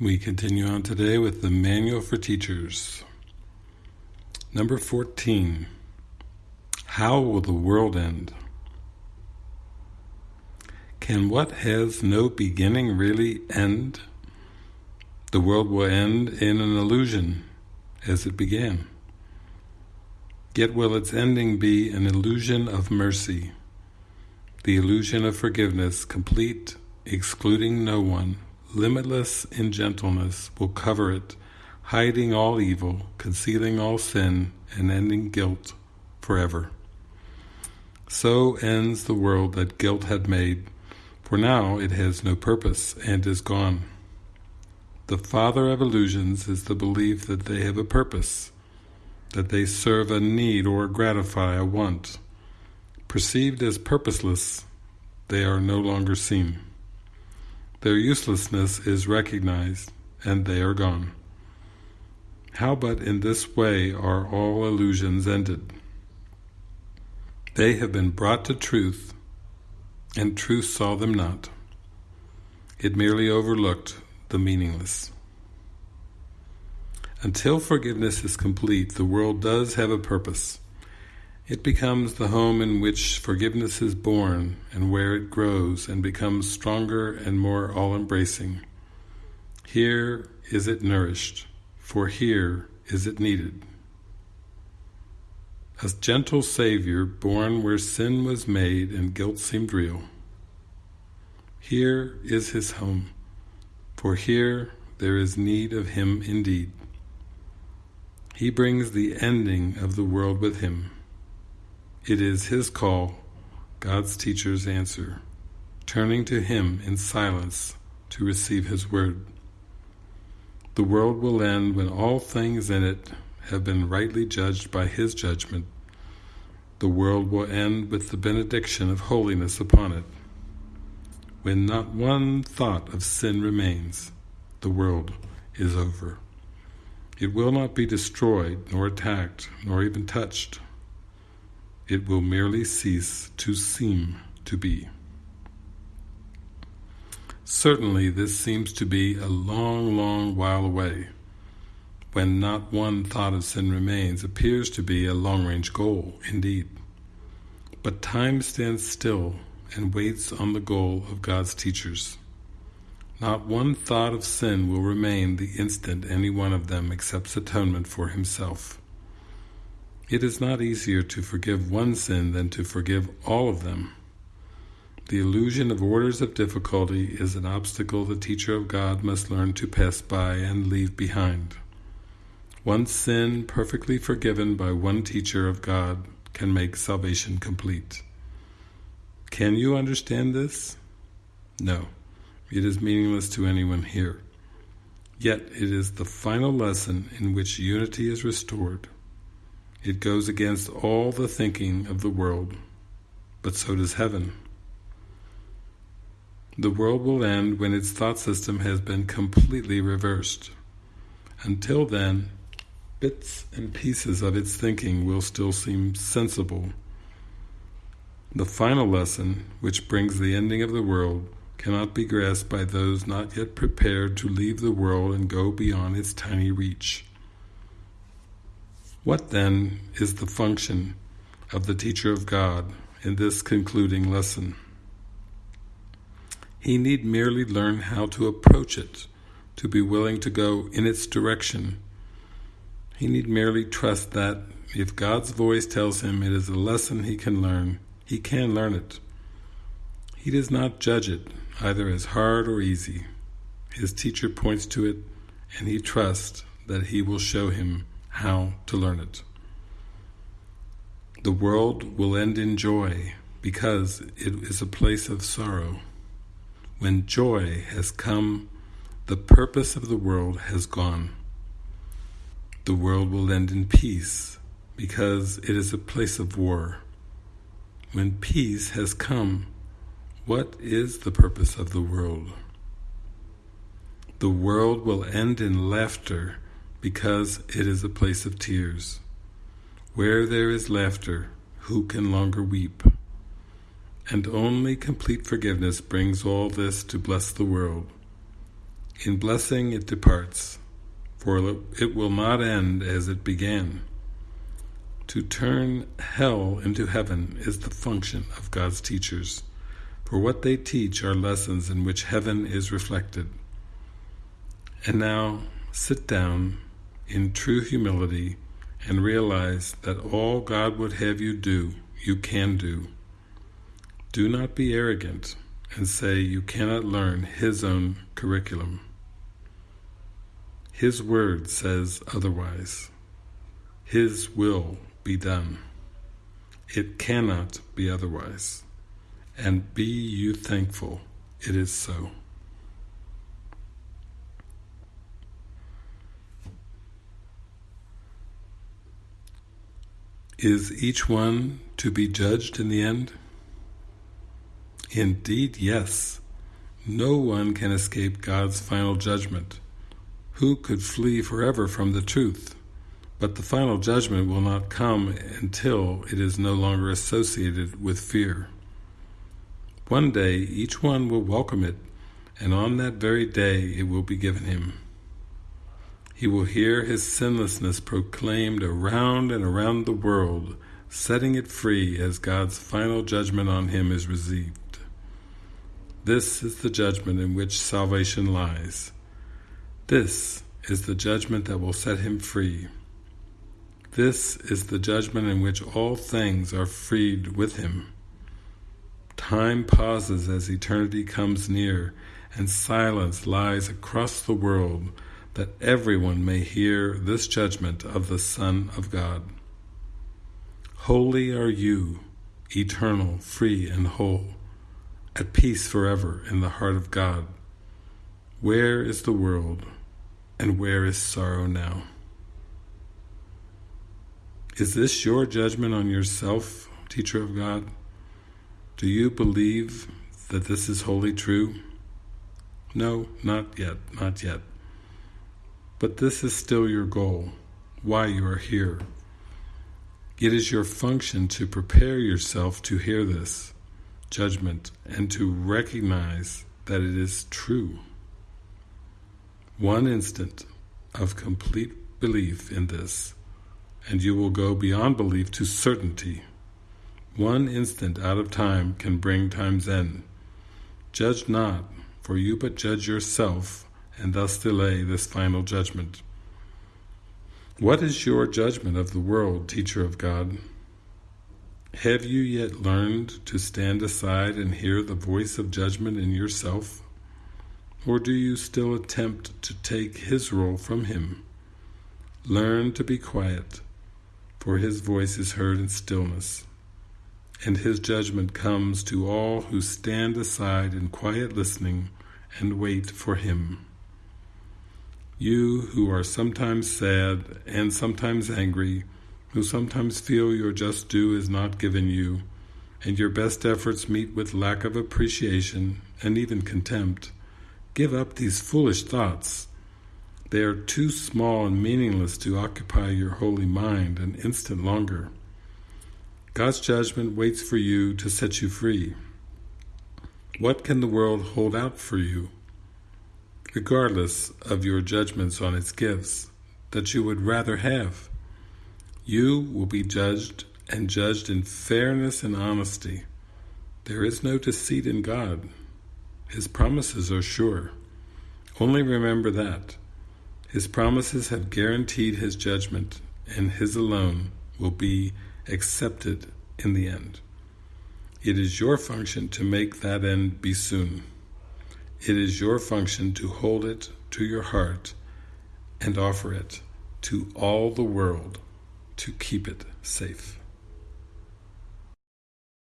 We continue on today with the Manual for Teachers. Number 14. How will the world end? Can what has no beginning really end? The world will end in an illusion as it began. Yet will its ending be an illusion of mercy, the illusion of forgiveness, complete, excluding no one, limitless in gentleness, will cover it, hiding all evil, concealing all sin, and ending guilt forever. So ends the world that guilt had made, for now it has no purpose and is gone. The father of illusions is the belief that they have a purpose, that they serve a need or gratify a want. Perceived as purposeless, they are no longer seen. Their uselessness is recognized, and they are gone. How but in this way are all illusions ended? They have been brought to truth, and truth saw them not. It merely overlooked the meaningless. Until forgiveness is complete, the world does have a purpose. It becomes the home in which forgiveness is born and where it grows and becomes stronger and more all-embracing. Here is it nourished, for here is it needed. A gentle Savior born where sin was made and guilt seemed real. Here is his home, for here there is need of him indeed. He brings the ending of the world with him. It is his call, God's teacher's answer, turning to him in silence to receive his word. The world will end when all things in it have been rightly judged by his judgment. The world will end with the benediction of holiness upon it. When not one thought of sin remains, the world is over. It will not be destroyed, nor attacked, nor even touched. It will merely cease to seem to be. Certainly this seems to be a long, long while away. When not one thought of sin remains appears to be a long-range goal, indeed. But time stands still and waits on the goal of God's teachers. Not one thought of sin will remain the instant any one of them accepts atonement for himself. It is not easier to forgive one sin than to forgive all of them. The illusion of orders of difficulty is an obstacle the teacher of God must learn to pass by and leave behind. One sin perfectly forgiven by one teacher of God can make salvation complete. Can you understand this? No. It is meaningless to anyone here. Yet it is the final lesson in which unity is restored. It goes against all the thinking of the world, but so does heaven. The world will end when its thought system has been completely reversed. Until then, bits and pieces of its thinking will still seem sensible. The final lesson, which brings the ending of the world, cannot be grasped by those not yet prepared to leave the world and go beyond its tiny reach. What then is the function of the teacher of God in this concluding lesson? He need merely learn how to approach it, to be willing to go in its direction. He need merely trust that if God's voice tells him it is a lesson he can learn, he can learn it. He does not judge it either as hard or easy. His teacher points to it, and he trusts that he will show him how to learn it. The world will end in joy because it is a place of sorrow. When joy has come, the purpose of the world has gone. The world will end in peace because it is a place of war. When peace has come, what is the purpose of the world? The world will end in laughter because it is a place of tears. Where there is laughter, who can longer weep? And only complete forgiveness brings all this to bless the world. In blessing it departs, for it will not end as it began. To turn hell into heaven is the function of God's teachers, for what they teach are lessons in which heaven is reflected. And now sit down in true humility and realize that all God would have you do, you can do. Do not be arrogant and say you cannot learn His own curriculum. His word says otherwise. His will be done. It cannot be otherwise. And be you thankful it is so. Is each one to be judged in the end? Indeed, yes. No one can escape God's final judgment. Who could flee forever from the truth? But the final judgment will not come until it is no longer associated with fear. One day each one will welcome it, and on that very day it will be given him. He will hear his sinlessness proclaimed around and around the world, setting it free as God's final judgment on him is received. This is the judgment in which salvation lies. This is the judgment that will set him free. This is the judgment in which all things are freed with him. Time pauses as eternity comes near, and silence lies across the world that everyone may hear this judgment of the Son of God. Holy are you, eternal, free and whole, at peace forever in the heart of God. Where is the world, and where is sorrow now? Is this your judgment on yourself, teacher of God? Do you believe that this is wholly true? No, not yet, not yet. But this is still your goal, why you are here. It is your function to prepare yourself to hear this judgment and to recognize that it is true. One instant of complete belief in this, and you will go beyond belief to certainty. One instant out of time can bring time's end. Judge not, for you but judge yourself and thus delay this final judgment. What is your judgment of the world, teacher of God? Have you yet learned to stand aside and hear the voice of judgment in yourself? Or do you still attempt to take his role from him? Learn to be quiet, for his voice is heard in stillness, and his judgment comes to all who stand aside in quiet listening and wait for him. You who are sometimes sad and sometimes angry, who sometimes feel your just due is not given you, and your best efforts meet with lack of appreciation and even contempt, give up these foolish thoughts. They are too small and meaningless to occupy your holy mind an instant longer. God's judgment waits for you to set you free. What can the world hold out for you? Regardless of your judgments on its gifts, that you would rather have. You will be judged and judged in fairness and honesty. There is no deceit in God. His promises are sure. Only remember that. His promises have guaranteed His judgment, and His alone will be accepted in the end. It is your function to make that end be soon. It is your function to hold it to your heart and offer it to all the world to keep it safe.